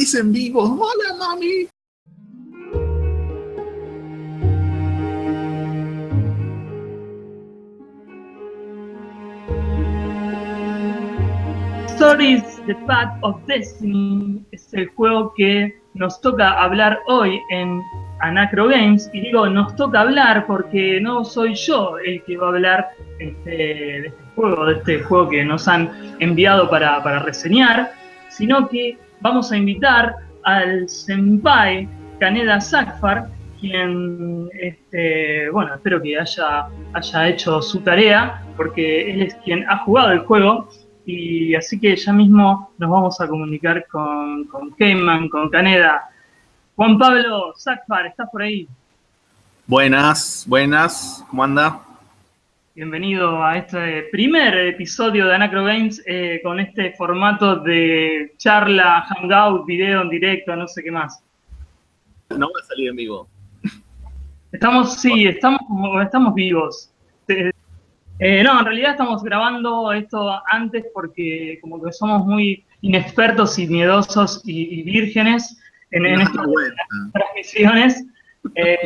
dicen vivo. Hola, mami. Stories, The Path of Destiny es el juego que nos toca hablar hoy en Anacro Games. Y digo, nos toca hablar porque no soy yo el que va a hablar este, de este juego, de este juego que nos han enviado para, para reseñar, sino que vamos a invitar al senpai Kaneda Sakfar, quien, este, bueno, espero que haya, haya hecho su tarea, porque él es quien ha jugado el juego, y así que ya mismo nos vamos a comunicar con, con Keyman, con Kaneda. Juan Pablo Sakfar, ¿estás por ahí? Buenas, buenas, ¿cómo anda? Bienvenido a este primer episodio de Anacro Games eh, con este formato de charla, hangout, video en directo, no sé qué más. No va a salir en vivo. Estamos, sí, estamos, estamos vivos. Eh, no, en realidad estamos grabando esto antes porque como que somos muy inexpertos y miedosos y, vírgenes en, estas transmisiones. Eh,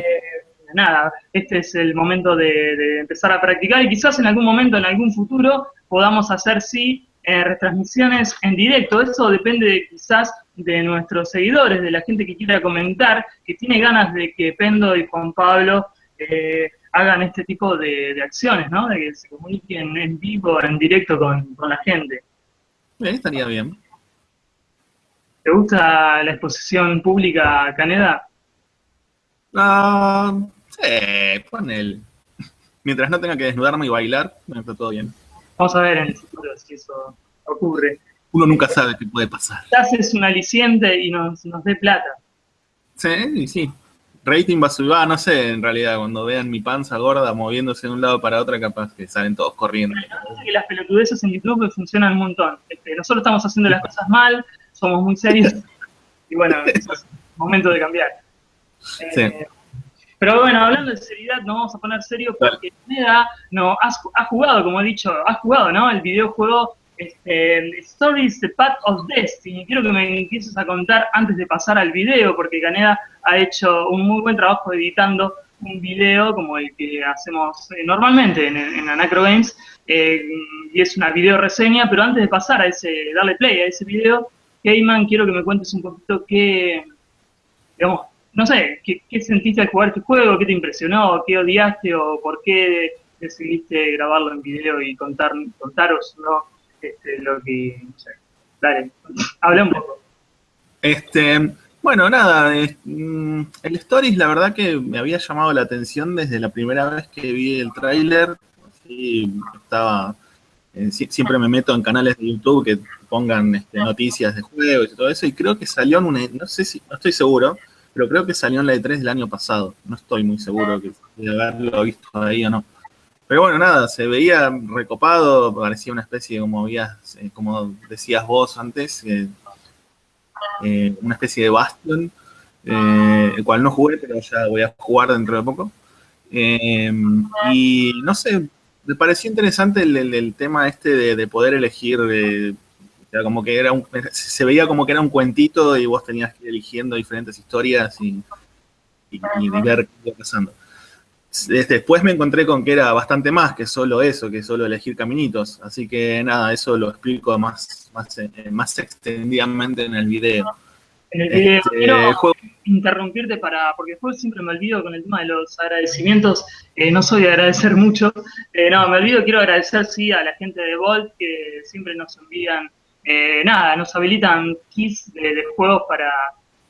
nada, este es el momento de, empezar a practicar y quizás en algún momento, en algún futuro, podamos hacer, sí, eh, retransmisiones en directo. Eso depende quizás de nuestros seguidores, de la gente que quiera comentar, que tiene ganas de que Pendo y Juan Pablo eh, hagan este tipo de, acciones, ¿no? De que se comuniquen en vivo, en directo con, la gente. estaría bien. ¿Te gusta la exposición pública, Caneda? Ah, Sí, pon él. Mientras no tenga que desnudarme y bailar, está todo bien. Vamos a ver en el futuro si eso ocurre. Uno nunca sabe qué puede pasar. Haces un aliciente y nos, nos dé plata. Sí, sí. Rating va a subir, ah, no sé, en realidad, cuando vean mi panza gorda moviéndose de un lado para otro, capaz que salen todos corriendo. que las pelotudeces en YouTube funcionan un montón. Este, nosotros estamos haciendo las cosas mal, somos muy serios, y bueno, es momento de cambiar. Sí. Eh, pero bueno, hablando de seriedad, nos vamos a poner serio porque Neda no, has, jugado, como he dicho, has jugado, ¿no? El videojuego este, Stories The Path of Destiny. Quiero que me empieces a contar antes de pasar al video, porque Caneda ha hecho un muy buen trabajo editando un video como el que hacemos eh, normalmente en, en Anacro Games, eh, y es una video reseña, pero antes de pasar a ese, darle play a ese video, Keyman, quiero que me cuentes un poquito qué, digamos, no sé, ¿qué, sentiste al jugar este juego? ¿Qué te impresionó? ¿Qué odiaste? ¿O por qué decidiste grabarlo en video y contar, contaros ¿no? Este, lo que... No. Dale, habla un poco. Este, bueno, nada, mm, el Stories la verdad que me había llamado la atención desde la primera vez que vi el tráiler. estaba, eh, siempre me meto en canales de YouTube que pongan este, noticias de juegos y todo eso, y creo que salió en un, no sé si, no estoy seguro, pero creo que salió en la E3 del año pasado. No estoy muy seguro de haberlo visto ahí o no. Pero bueno, nada, se veía recopado, parecía una especie, como, habías, eh, como decías vos antes, eh, eh, una especie de Bastion, el cual no jugué, pero ya voy a jugar dentro de poco. y no sé, me pareció interesante el, tema este de, poder elegir como que era un, se veía como que era un cuentito y vos tenías que ir eligiendo diferentes historias y, ver qué iba pasando. Después me encontré con que era bastante más que solo eso, que solo elegir caminitos. Así que nada, eso lo explico más, más, eh, más extendidamente en el video. En el video este, quiero interrumpirte para, porque después siempre me olvido con el tema de los agradecimientos, eh, no soy de agradecer mucho, eh, no, me olvido, quiero agradecer sí a la gente de Volt que siempre nos envían eh, nada, nos habilitan keys de, juegos para,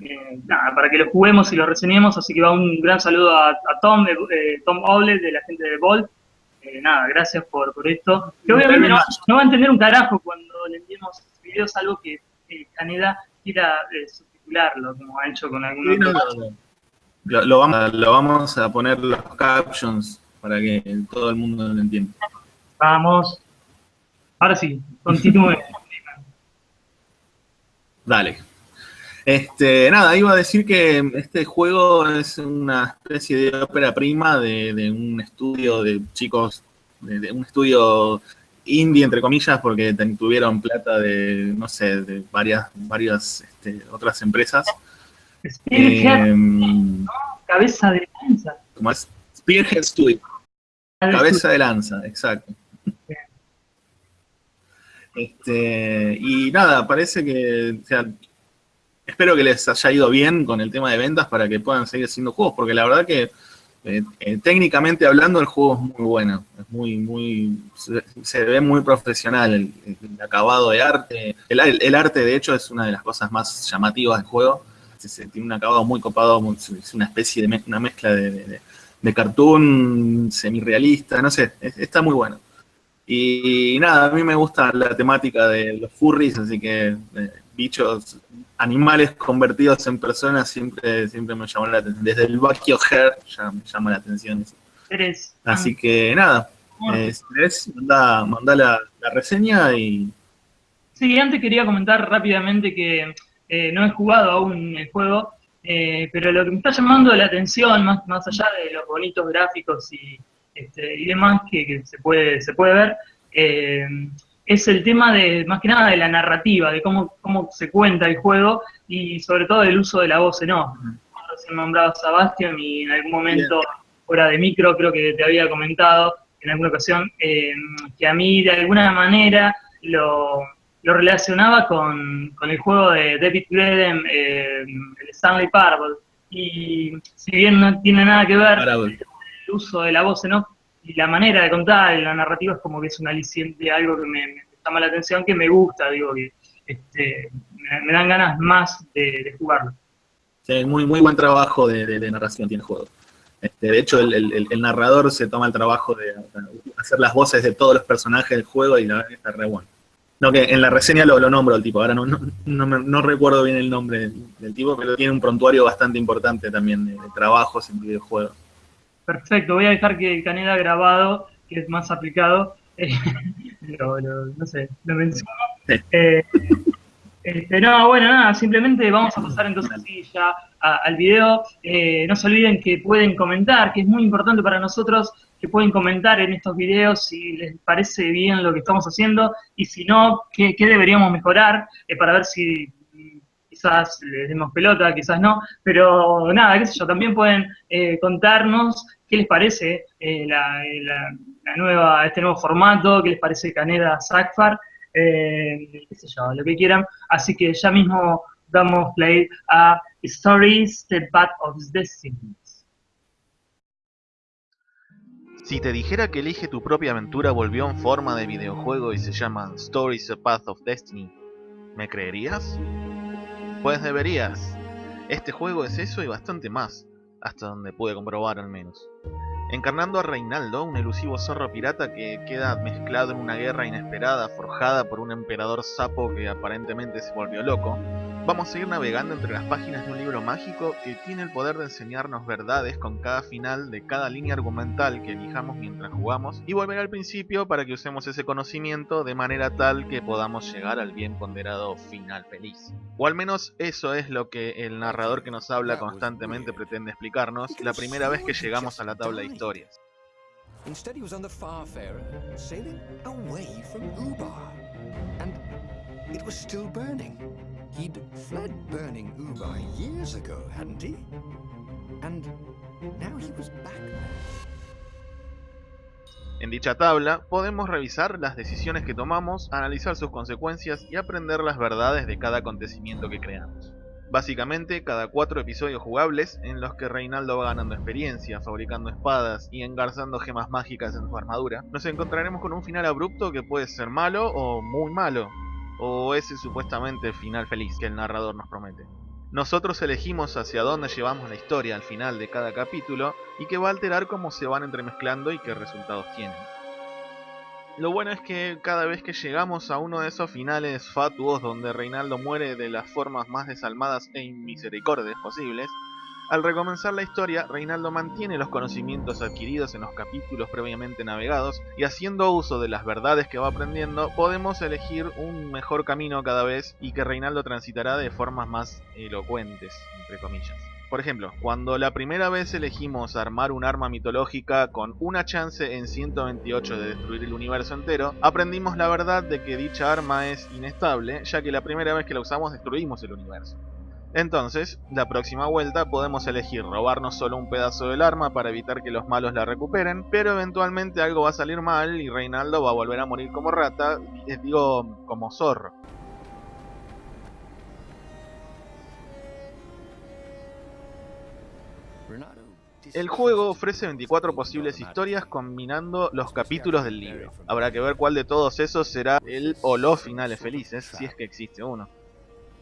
eh, para que los juguemos y los reseñemos, así que va un gran saludo a, Tom, eh, Tom Oble, de la gente de Bolt. nada, gracias por, por esto. Que obviamente no, va a entender un carajo cuando le enviemos videos, algo que Caneda quiera subtitularlo, como ha hecho con algunos. lo, vamos, lo vamos a poner los captions para que todo el mundo lo entienda. Vamos. Ahora sí, continúe. Dale. Este, nada, iba a decir que este juego es una especie de ópera prima de, un estudio de chicos, de, un estudio indie, entre comillas, porque tuvieron plata de, no sé, de varias, varias este, otras empresas. Spearhead, em, cabeza de lanza. ¿Cómo es? Spearhead Studio. Cabeza de lanza, exacto. Este, y nada, parece que, o sea, espero que les haya ido bien con el tema de ventas para que puedan seguir haciendo juegos, porque la verdad que eh, eh, técnicamente hablando el juego es muy bueno, es muy, muy, se, ve muy profesional el, acabado de arte, el, arte de hecho es una de las cosas más llamativas del juego, tiene un acabado muy copado, es una especie de una mezcla de, de, cartoon semi-realista, no sé, está muy bueno. Y, nada, a mí me gusta la temática de los furries, así que eh, bichos, animales convertidos en personas siempre, siempre me llamó la atención. Desde el Bakio Hair ya me llama la atención eso. Así que nada, eh, manda, la, reseña y... Sí, antes quería comentar rápidamente que eh, no he jugado aún el juego, pero lo que me está llamando la atención, más, más allá de los bonitos gráficos y este, y demás que, se, puede, se puede ver, eh, es el tema de, más que nada, de la narrativa, de cómo, cómo se cuenta el juego y sobre todo del uso de la voz en off. Recién nombrado a Sebastián y en algún momento, fuera de micro, creo que te había comentado en alguna ocasión, eh, que a mí de alguna manera lo, lo relacionaba con, con, el juego de David Greden, eh, el Stanley Parable. Y si bien no tiene nada que ver, uso de la voz en y la manera de contar, la narrativa es como que es un aliciente, algo que me, llama la atención, que me gusta, digo, que este, me, dan ganas más de, jugarlo. Sí, muy, muy buen trabajo de, narración tiene el juego. Este, de hecho, el, narrador se toma el trabajo de hacer las voces de todos los personajes del juego y la verdad está re bueno. No, que en la reseña lo, nombro el tipo, ahora no, no, no, recuerdo bien el nombre del, tipo, pero tiene un prontuario bastante importante también de, de trabajos en videojuegos. Perfecto, voy a dejar que el Caneda grabado, que es más aplicado, eh, no sé, lo menciono. Eh, este, no, bueno, nada, simplemente vamos a pasar entonces así ya al video. Eh, no se olviden que pueden comentar, que es muy importante para nosotros que pueden comentar en estos videos si les parece bien lo que estamos haciendo y si no, qué, qué deberíamos mejorar para ver si quizás les demos pelota, quizás no, pero nada, qué sé yo, también pueden eh, contarnos qué les parece eh, la, nueva, este nuevo formato, qué les parece Caneda Sackfar, eh, qué sé yo, lo que quieran. Así que ya mismo damos play a Stories, The Path of Destiny. Si te dijera que Elige tu propia aventura volvió en forma de videojuego y se llama Stories The Path of Destiny, ¿me creerías? Pues deberías. Este juego es eso y bastante más, hasta donde pude comprobar al menos. Encarnando a Reinaldo, un elusivo zorro pirata que queda mezclado en una guerra inesperada forjada por un emperador sapo que aparentemente se volvió loco, Vamos a ir navegando entre las páginas de un libro mágico que tiene el poder de enseñarnos verdades con cada final de cada línea argumental que elijamos mientras jugamos y volver al principio para que usemos ese conocimiento de manera tal que podamos llegar al bien ponderado final feliz. O al menos eso es lo que el narrador que nos habla constantemente pretende explicarnos la primera vez que llegamos a la tabla de historias. He'd fled burning years ago, hadn't he? And now he was back En dicha tabla podemos revisar las decisiones que tomamos, analizar sus consecuencias y aprender las verdades de cada acontecimiento que creamos. Básicamente, cada cuatro episodios jugables en los que Reinaldo va ganando experiencia, fabricando espadas y engarzando gemas mágicas en su armadura, nos encontraremos con un final abrupto que puede ser malo o muy malo, o ese supuestamente final feliz que el narrador nos promete. Nosotros elegimos hacia dónde llevamos la historia al final de cada capítulo y que va a alterar cómo se van entremezclando y qué resultados tienen. Lo bueno es que cada vez que llegamos a uno de esos finales fatuos donde Reinaldo muere de las formas más desalmadas e inmisericordias posibles, al recomenzar la historia, Reinaldo mantiene los conocimientos adquiridos en los capítulos previamente navegados y haciendo uso de las verdades que va aprendiendo, podemos elegir un mejor camino cada vez y que Reinaldo transitará de formas más elocuentes, entre comillas. Por ejemplo, cuando la primera vez elegimos armar un arma mitológica con una chance en 128 de destruir el universo entero, aprendimos la verdad de que dicha arma es inestable, ya que la primera vez que la usamos destruimos el universo. Entonces, la próxima vuelta podemos elegir robarnos solo un pedazo del arma para evitar que los malos la recuperen, pero eventualmente algo va a salir mal y Reinaldo va a volver a morir como rata, les digo como zorro. El juego ofrece 24 posibles historias combinando los capítulos del libro. Habrá que ver cuál de todos esos será el o los finales felices, si es que existe uno.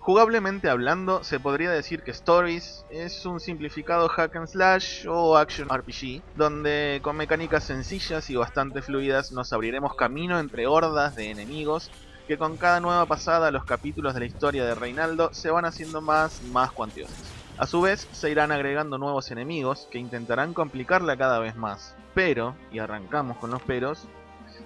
Jugablemente hablando, se podría decir que Stories es un simplificado hack and slash o action RPG, donde con mecánicas sencillas y bastante fluidas nos abriremos camino entre hordas de enemigos que con cada nueva pasada los capítulos de la historia de Reinaldo se van haciendo más más cuantiosos. A su vez, se irán agregando nuevos enemigos que intentarán complicarla cada vez más. Pero, y arrancamos con los peros,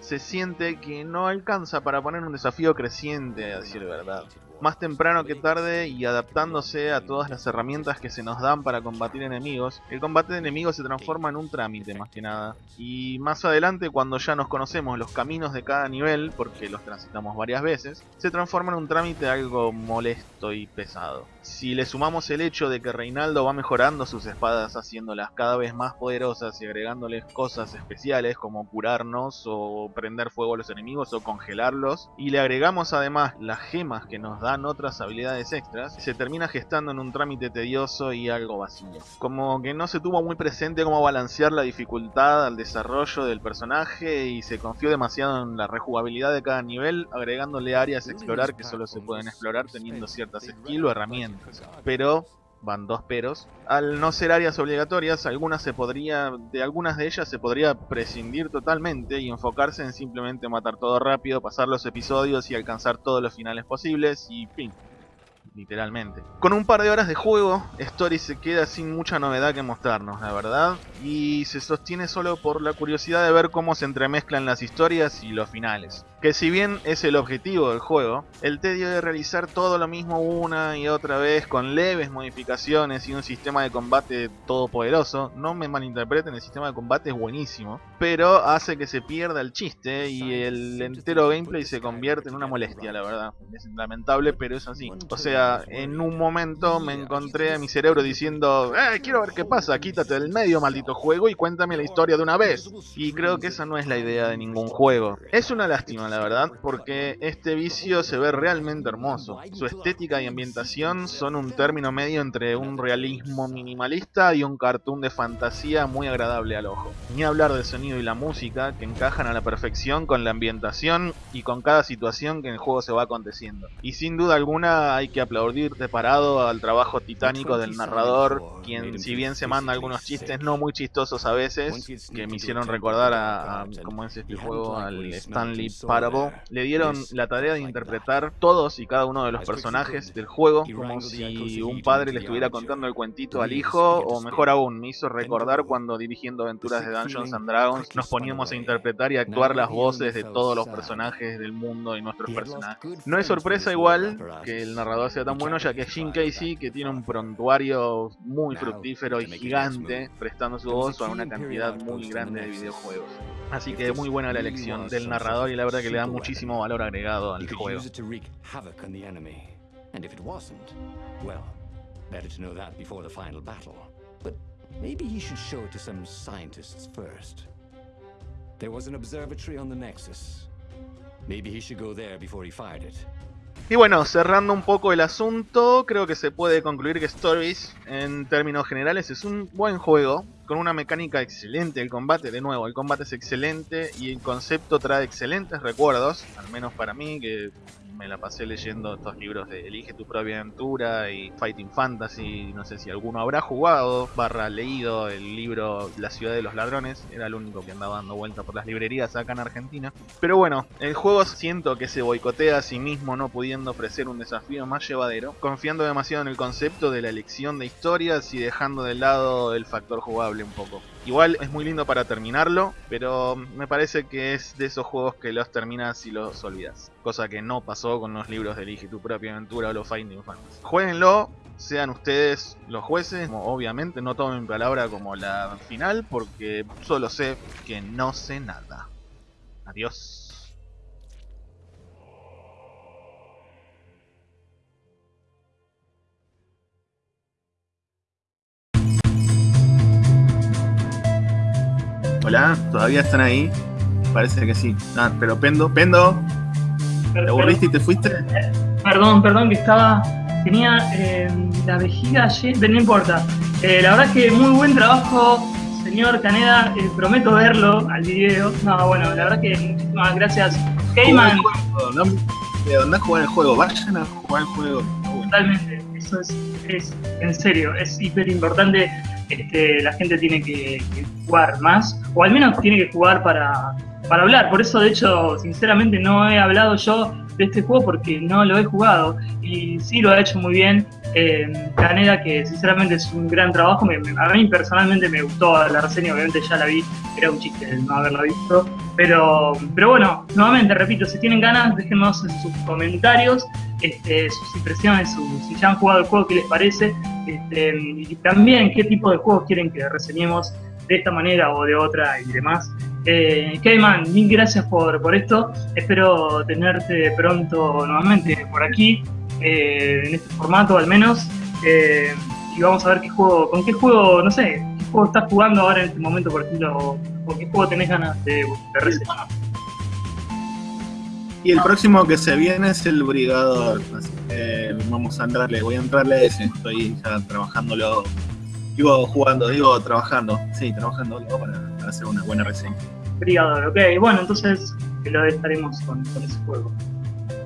se siente que no alcanza para poner un desafío creciente, a decir verdad más temprano que tarde y adaptándose a todas las herramientas que se nos dan para combatir enemigos, el combate de enemigos se transforma en un trámite más que nada. Y más adelante cuando ya nos conocemos los caminos de cada nivel, porque los transitamos varias veces, se transforma en un trámite algo molesto y pesado. Si le sumamos el hecho de que Reinaldo va mejorando sus espadas haciéndolas cada vez más poderosas y agregándoles cosas especiales como curarnos o prender fuego a los enemigos o congelarlos, y le agregamos además las gemas que nos dan otras habilidades extras, se termina gestando en un trámite tedioso y algo vacío. Como que no se tuvo muy presente cómo balancear la dificultad al desarrollo del personaje y se confió demasiado en la rejugabilidad de cada nivel, agregándole áreas a explorar que solo se pueden explorar teniendo ciertas skills o herramientas. Pero van dos peros. Al no ser áreas obligatorias, algunas se podría, de algunas de ellas se podría prescindir totalmente y enfocarse en simplemente matar todo rápido, pasar los episodios y alcanzar todos los finales posibles y fin literalmente. Con un par de horas de juego, Story se queda sin mucha novedad que mostrarnos, la verdad, y se sostiene solo por la curiosidad de ver cómo se entremezclan las historias y los finales. Que si bien es el objetivo del juego, el tedio de realizar todo lo mismo una y otra vez con leves modificaciones y un sistema de combate todopoderoso, no me malinterpreten, el sistema de combate es buenísimo, pero hace que se pierda el chiste y el entero gameplay se convierte en una molestia, la verdad. Es lamentable, pero es así. O sea, en un momento me encontré a mi cerebro diciendo, eh, quiero ver qué pasa, quítate del medio, maldito juego, y cuéntame la historia de una vez. Y creo que esa no es la idea de ningún juego. Es una lástima, la verdad, porque este vicio se ve realmente hermoso. Su estética y ambientación son un término medio entre un realismo minimalista y un cartoon de fantasía muy agradable al ojo. Ni hablar del sonido y la música, que encajan a la perfección con la ambientación y con cada situación que en el juego se va aconteciendo. Y sin duda alguna hay que aplaudir de parado al trabajo titánico del narrador, quien si bien se manda algunos chistes no muy chistosos a veces, que me hicieron recordar a, como es este juego, al Stanley Parable, le dieron la tarea de interpretar todos y cada uno de los personajes del juego como si un padre le estuviera contando el cuentito al hijo, o mejor aún, me hizo recordar cuando dirigiendo aventuras de Dungeons and Dragons nos poníamos a interpretar y actuar las voces de todos los personajes del mundo y nuestros personajes. No es sorpresa igual que el narrador sea tan bueno ya que Jim Casey que tiene un prontuario muy fructífero y gigante prestando su voz a una cantidad muy grande de videojuegos. Así que muy buena la elección del narrador y la verdad que le da muchísimo valor agregado al juego. Maybe he should show it to some scientists first. There was an observatory on the Nexus. Maybe he should go there before he fired it. Y bueno, cerrando un poco el asunto, creo que se puede concluir que Stories, en términos generales, es un buen juego, con una mecánica excelente. El combate, de nuevo, el combate es excelente y el concepto trae excelentes recuerdos, al menos para mí, que me la pasé leyendo estos libros de Elige tu propia aventura y Fighting Fantasy, no sé si alguno habrá jugado, barra leído el libro La ciudad de los ladrones, era el único que andaba dando vuelta por las librerías acá en Argentina. Pero bueno, el juego siento que se boicotea a sí mismo no pudiendo ofrecer un desafío más llevadero, confiando demasiado en el concepto de la elección de historias y dejando de lado el factor jugable un poco. Igual es muy lindo para terminarlo, pero me parece que es de esos juegos que los terminas y los olvidas. Cosa que no pasó con los libros de Elige tu propia aventura o los Finding Fantasy. Jueguenlo, sean ustedes los jueces. Obviamente no tomen mi palabra como la final porque solo sé que no sé nada. Adiós. Hola, ¿todavía están ahí? Parece que sí. Ah, pero Pendo, Pendo, ¿te aburriste y te fuiste? Perdón, perdón, que estaba. Tenía eh, la vejiga llena, no importa. Eh, la verdad es que muy buen trabajo, señor Caneda. Eh, prometo verlo al video. No, bueno, la verdad que muchísimas gracias. Cayman. No, no a jugar el juego, vayan a jugar el juego. Totalmente, eso es, es en serio, es hiper importante este, la gente tiene que, jugar más, o al menos tiene que jugar para, para hablar. Por eso, de hecho, sinceramente no he hablado yo de este juego porque no lo he jugado y sí lo ha hecho muy bien. Eh, que sinceramente es un gran trabajo, a mí personalmente me gustó la reseña, obviamente ya la vi, era un chiste no haberla visto, pero, pero bueno, nuevamente repito, si tienen ganas, déjenos en sus comentarios este, sus impresiones, si ya han jugado el juego, qué les parece, este, y también qué tipo de juegos quieren que reseñemos de esta manera o de otra y demás. Eh, Kayman, mil gracias por, por esto. Espero tenerte pronto nuevamente por aquí, eh, en este formato al menos. Eh, y vamos a ver qué juego, con qué juego, no sé, qué juego estás jugando ahora en este momento, por ejemplo, o, qué juego tenés ganas de, de reseñar. Y el próximo que se viene es el Brigador. Así que vamos a entrarle, voy a entrarle a ese. Estoy ya trabajándolo. Digo, jugando, digo, trabajando. Sí, trabajándolo para, hacer una buena reseña. Brigador, ok. Bueno, entonces lo estaremos con, ese juego.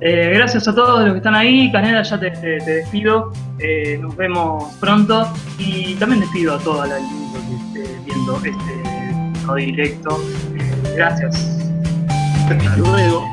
Eh, gracias a todos los que están ahí. Canela, ya te, despido. Eh, nos vemos pronto. Y también despido a toda la gente que esté viendo este directo. Eh, gracias. Hasta luego.